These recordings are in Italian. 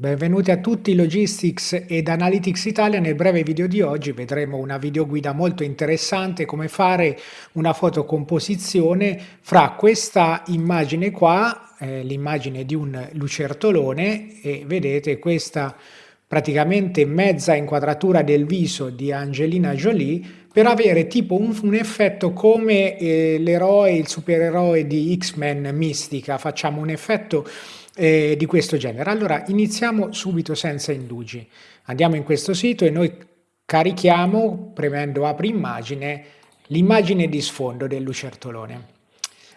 Benvenuti a tutti Logistics ed Analytics Italia. Nel breve video di oggi vedremo una videoguida molto interessante come fare una fotocomposizione fra questa immagine qua, eh, l'immagine di un lucertolone e vedete questa praticamente mezza inquadratura del viso di Angelina Jolie per avere tipo un, un effetto come eh, l'eroe, il supereroe di X-Men Mistica. Facciamo un effetto eh, di questo genere. Allora iniziamo subito senza indugi. Andiamo in questo sito e noi carichiamo, premendo apri immagine, l'immagine di sfondo del lucertolone.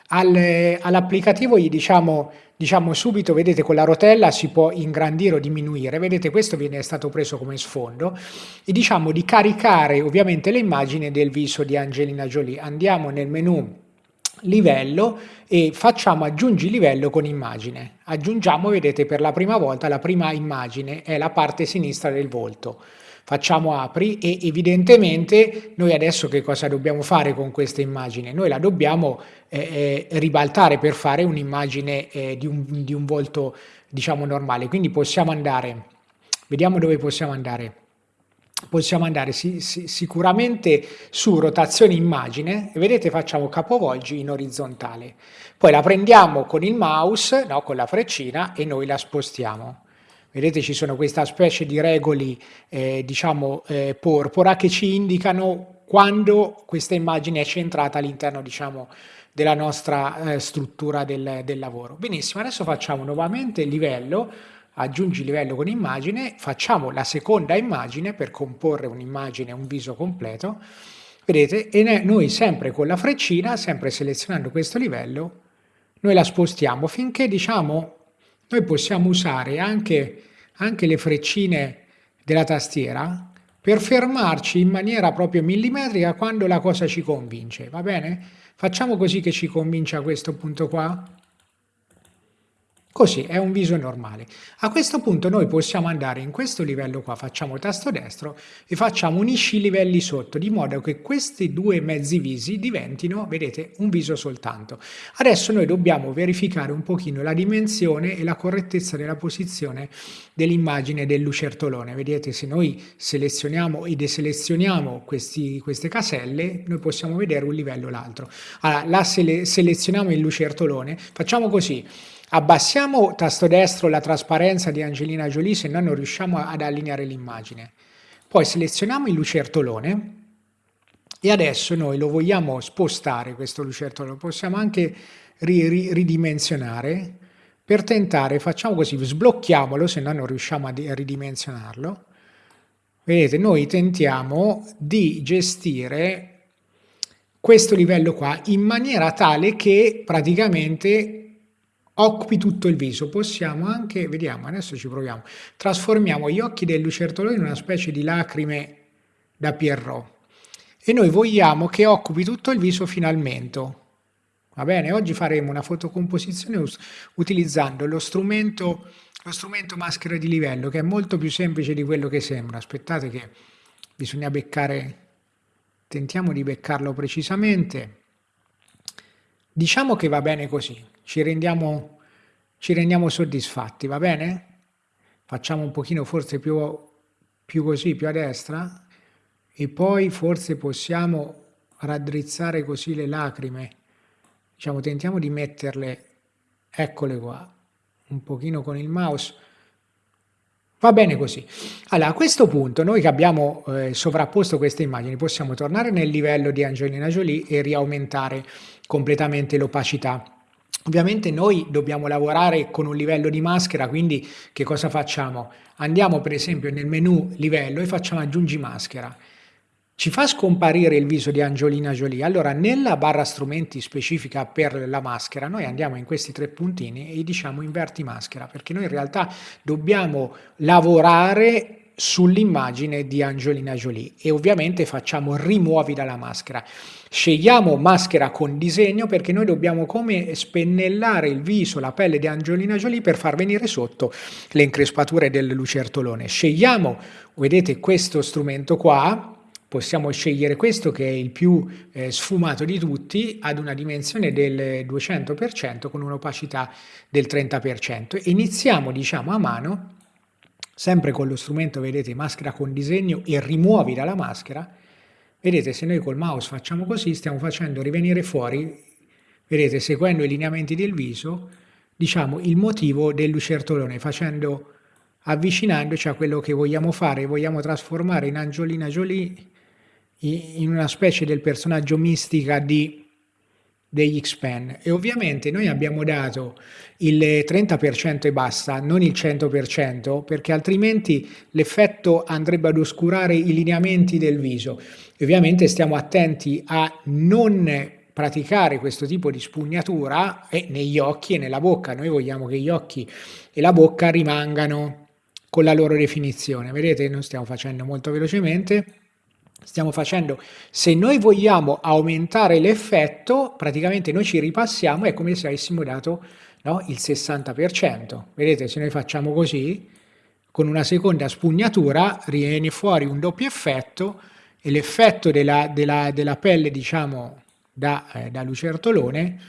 Al, all'applicativo gli diciamo, diciamo subito, vedete con la rotella si può ingrandire o diminuire, vedete questo viene stato preso come sfondo, e diciamo di caricare ovviamente le immagini del viso di Angelina Jolie. Andiamo nel menu livello e facciamo aggiungi livello con immagine. Aggiungiamo, vedete, per la prima volta la prima immagine è la parte sinistra del volto. Facciamo apri e evidentemente noi adesso che cosa dobbiamo fare con questa immagine? Noi la dobbiamo eh, eh ribaltare per fare un'immagine eh, di, un, di un volto diciamo normale. Quindi possiamo andare, vediamo dove possiamo andare possiamo andare sì, sì, sicuramente su rotazione immagine e vedete facciamo capovolgi in orizzontale. Poi la prendiamo con il mouse, no, con la freccina e noi la spostiamo. Vedete ci sono questa specie di regoli eh, diciamo eh, porpora che ci indicano quando questa immagine è centrata all'interno diciamo della nostra eh, struttura del, del lavoro. Benissimo, adesso facciamo nuovamente il livello aggiungi livello con immagine, facciamo la seconda immagine per comporre un'immagine, un viso completo, vedete, e noi sempre con la freccina, sempre selezionando questo livello, noi la spostiamo finché diciamo noi possiamo usare anche, anche le freccine della tastiera per fermarci in maniera proprio millimetrica quando la cosa ci convince, va bene? Facciamo così che ci convince a questo punto qua. Così è un viso normale. A questo punto noi possiamo andare in questo livello qua, facciamo tasto destro e facciamo unisci i livelli sotto, di modo che questi due mezzi visi diventino, vedete, un viso soltanto. Adesso noi dobbiamo verificare un pochino la dimensione e la correttezza della posizione dell'immagine del lucertolone. Vedete, se noi selezioniamo e deselezioniamo questi, queste caselle, noi possiamo vedere un livello o l'altro. Allora, la sele selezioniamo il lucertolone, facciamo così, Abbassiamo tasto destro la trasparenza di Angelina Jolie se no non riusciamo ad allineare l'immagine. Poi selezioniamo il lucertolone e adesso noi lo vogliamo spostare questo lucertolone, possiamo anche ri ri ridimensionare per tentare, facciamo così, sblocchiamolo se no non riusciamo a ridimensionarlo. Vedete, noi tentiamo di gestire questo livello qua in maniera tale che praticamente occupi tutto il viso. Possiamo anche, vediamo, adesso ci proviamo, trasformiamo gli occhi del lucertolone in una specie di lacrime da Pierrot e noi vogliamo che occupi tutto il viso fino al mento. Va bene? Oggi faremo una fotocomposizione utilizzando lo strumento, lo strumento maschera di livello che è molto più semplice di quello che sembra. Aspettate che bisogna beccare, tentiamo di beccarlo precisamente. Diciamo che va bene così ci rendiamo, ci rendiamo soddisfatti, va bene? Facciamo un pochino forse più, più così, più a destra, e poi forse possiamo raddrizzare così le lacrime. Diciamo, tentiamo di metterle, eccole qua, un pochino con il mouse, Va bene così. Allora, a questo punto, noi che abbiamo eh, sovrapposto queste immagini, possiamo tornare nel livello di Angelina Jolie e riaumentare completamente l'opacità. Ovviamente noi dobbiamo lavorare con un livello di maschera, quindi che cosa facciamo? Andiamo per esempio nel menu livello e facciamo aggiungi maschera. Ci fa scomparire il viso di Angelina Jolie. Allora nella barra strumenti specifica per la maschera noi andiamo in questi tre puntini e diciamo inverti maschera perché noi in realtà dobbiamo lavorare sull'immagine di Angelina Jolie e ovviamente facciamo rimuovi dalla maschera. Scegliamo maschera con disegno perché noi dobbiamo come spennellare il viso, la pelle di Angelina Jolie per far venire sotto le increspature del lucertolone. Scegliamo, vedete questo strumento qua, possiamo scegliere questo che è il più eh, sfumato di tutti ad una dimensione del 200% con un'opacità del 30%. Iniziamo diciamo a mano sempre con lo strumento, vedete, maschera con disegno e rimuovi dalla maschera, vedete se noi col mouse facciamo così, stiamo facendo rivenire fuori, vedete, seguendo i lineamenti del viso, diciamo il motivo del lucertolone, facendo, avvicinandoci a quello che vogliamo fare, vogliamo trasformare in Angiolina Jolie in una specie del personaggio mistica di degli X-Pen e ovviamente noi abbiamo dato il 30% e basta, non il 100% perché altrimenti l'effetto andrebbe ad oscurare i lineamenti del viso. E ovviamente stiamo attenti a non praticare questo tipo di spugnatura e negli occhi e nella bocca. Noi vogliamo che gli occhi e la bocca rimangano con la loro definizione. Vedete, non stiamo facendo molto velocemente stiamo facendo, se noi vogliamo aumentare l'effetto, praticamente noi ci ripassiamo, è come se avessimo dato no, il 60%. Vedete, se noi facciamo così, con una seconda spugnatura viene fuori un doppio effetto e l'effetto della, della, della, pelle, diciamo, da, eh, da lucertolone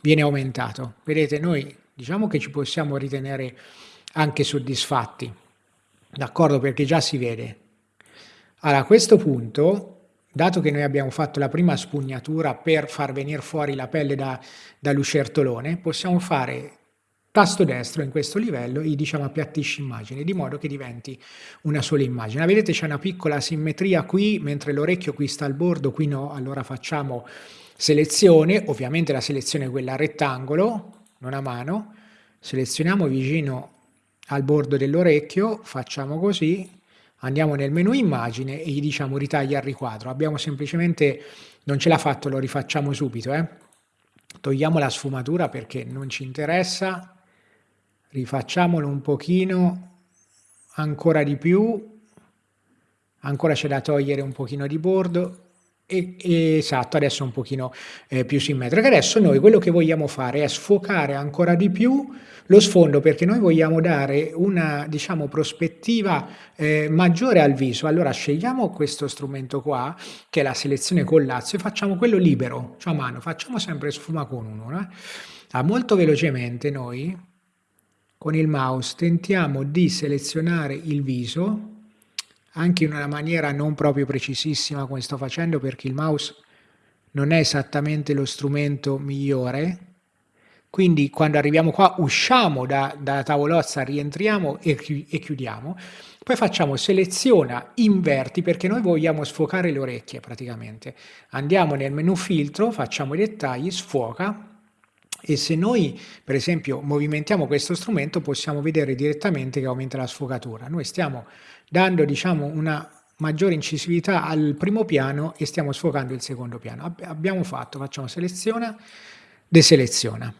viene aumentato. Vedete, noi diciamo che ci possiamo ritenere anche soddisfatti, d'accordo? Perché già si vede, allora, a questo punto, dato che noi abbiamo fatto la prima spugnatura per far venire fuori la pelle da, lucertolone, possiamo fare tasto destro in questo livello e diciamo appiattisci immagine, di modo che diventi una sola immagine. Vedete c'è una piccola simmetria qui, mentre l'orecchio qui sta al bordo, qui no, allora facciamo selezione, ovviamente la selezione è quella a rettangolo, non a mano, selezioniamo vicino al bordo dell'orecchio, facciamo così, andiamo nel menu immagine e gli diciamo ritaglia il riquadro. Abbiamo semplicemente, non ce l'ha fatto, lo rifacciamo subito. Eh? Togliamo la sfumatura perché non ci interessa, rifacciamolo un pochino, ancora di più, ancora c'è da togliere un pochino di bordo, esatto, adesso un pochino eh, più simmetrico. Adesso noi quello che vogliamo fare è sfocare ancora di più lo sfondo perché noi vogliamo dare una diciamo, prospettiva eh, maggiore al viso. Allora scegliamo questo strumento qua, che è la selezione con lazio, e facciamo quello libero, cioè a mano, facciamo sempre sfuma con uno. Eh? Ah, molto velocemente noi con il mouse tentiamo di selezionare il viso anche in una maniera non proprio precisissima come sto facendo perché il mouse non è esattamente lo strumento migliore, quindi quando arriviamo qua usciamo da, da tavolozza, rientriamo e, e chiudiamo, poi facciamo seleziona inverti perché noi vogliamo sfocare le orecchie praticamente. Andiamo nel menu filtro, facciamo i dettagli, sfoca e se noi per esempio movimentiamo questo strumento possiamo vedere direttamente che aumenta la sfocatura. Noi stiamo dando diciamo, una maggiore incisività al primo piano e stiamo sfocando il secondo piano. abbiamo fatto, facciamo seleziona, deseleziona.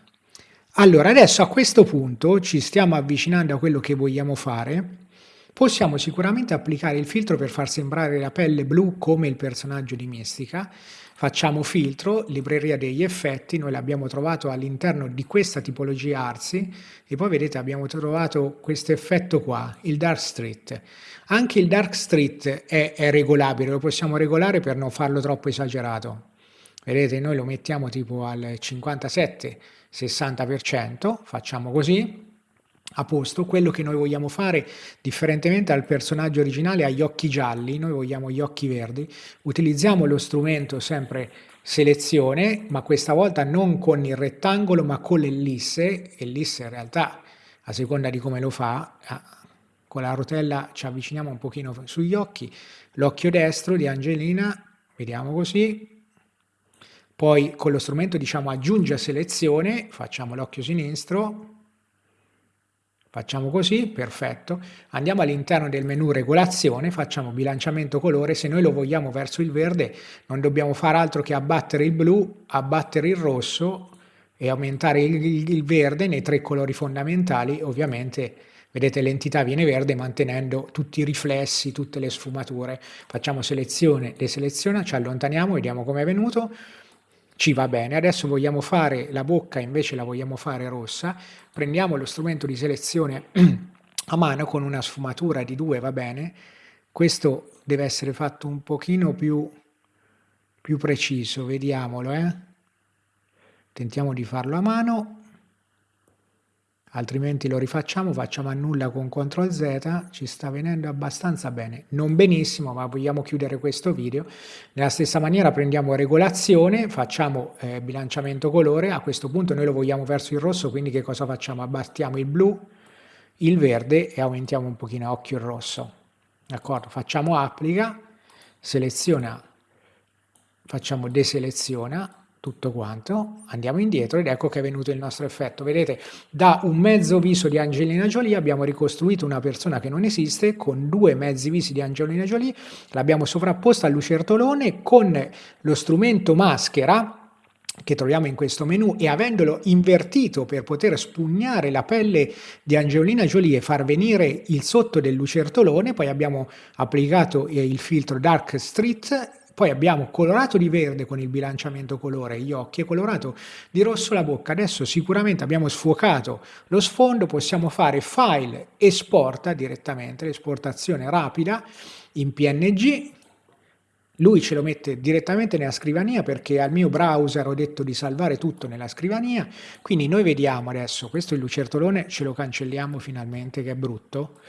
Allora, adesso a questo punto ci stiamo avvicinando a quello che vogliamo fare. Possiamo sicuramente applicare il filtro per far sembrare la pelle blu come il personaggio di Mistica, Facciamo filtro, libreria degli effetti, noi l'abbiamo trovato all'interno di questa tipologia Arsi e poi vedete abbiamo trovato questo effetto qua, il Dark Street. Anche il Dark Street è, è regolabile, lo possiamo regolare per non farlo troppo esagerato. Vedete, noi lo mettiamo tipo al 57-60%, facciamo così, a posto, quello che noi vogliamo fare, differentemente dal personaggio originale, ha gli occhi gialli, noi vogliamo gli occhi verdi, utilizziamo lo strumento sempre selezione, ma questa volta non con il rettangolo, ma con l'ellisse, ellisse in realtà, a seconda di come lo fa, con la rotella ci avviciniamo un pochino sugli occhi, l'occhio destro di Angelina, vediamo così, poi con lo strumento diciamo aggiunge selezione, facciamo l'occhio sinistro, Facciamo così, perfetto. Andiamo all'interno del menu regolazione, facciamo bilanciamento colore. Se noi lo vogliamo verso il verde non dobbiamo fare altro che abbattere il blu, abbattere il rosso e aumentare il, il, il verde nei tre colori fondamentali. Ovviamente vedete l'entità viene verde mantenendo tutti i riflessi, tutte le sfumature. Facciamo selezione, deseleziona, ci allontaniamo, vediamo come è venuto ci va bene. Adesso vogliamo fare la bocca, invece la vogliamo fare rossa, prendiamo lo strumento di selezione a mano con una sfumatura di 2, va bene. Questo deve essere fatto un pochino più, più preciso, vediamolo. Eh? Tentiamo di farlo a mano. Altrimenti lo rifacciamo, facciamo annulla con CTRL Z, ci sta venendo abbastanza bene, non benissimo ma vogliamo chiudere questo video, nella stessa maniera prendiamo regolazione, facciamo eh, bilanciamento colore, a questo punto noi lo vogliamo verso il rosso, quindi che cosa facciamo? Abbattiamo il blu, il verde e aumentiamo un pochino a occhio il rosso, d'accordo? Facciamo applica, seleziona, facciamo deseleziona, tutto quanto, andiamo indietro ed ecco che è venuto il nostro effetto. Vedete, da un mezzo viso di Angelina Jolie abbiamo ricostruito una persona che non esiste con due mezzi visi di Angelina Jolie, l'abbiamo sovrapposta al lucertolone con lo strumento maschera che troviamo in questo menu e avendolo invertito per poter spugnare la pelle di Angelina Jolie e far venire il sotto del lucertolone, poi abbiamo applicato il filtro Dark Street poi abbiamo colorato di verde con il bilanciamento colore gli occhi e colorato di rosso la bocca. Adesso sicuramente abbiamo sfuocato lo sfondo, possiamo fare file, esporta direttamente, l'esportazione rapida in PNG, lui ce lo mette direttamente nella scrivania perché al mio browser ho detto di salvare tutto nella scrivania, quindi noi vediamo adesso, questo è il lucertolone, ce lo cancelliamo finalmente che è brutto,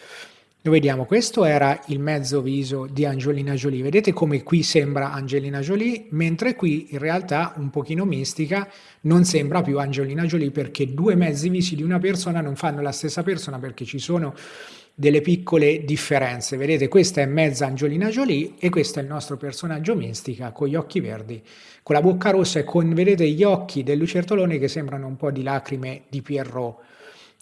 lo vediamo, questo era il mezzo viso di Angelina Jolie, vedete come qui sembra Angelina Jolie, mentre qui in realtà un pochino mistica non sembra più Angelina Jolie perché due mezzi visi di una persona non fanno la stessa persona perché ci sono delle piccole differenze. Vedete, questa è mezza Angelina Jolie e questo è il nostro personaggio mistica con gli occhi verdi, con la bocca rossa e con, vedete, gli occhi del lucertolone che sembrano un po' di lacrime di Pierrot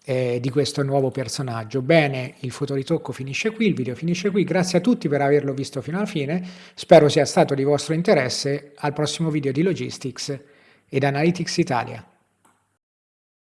eh, di questo nuovo personaggio. Bene, il fotoritocco finisce qui, il video finisce qui, grazie a tutti per averlo visto fino alla fine, spero sia stato di vostro interesse, al prossimo video di Logistics ed Analytics Italia.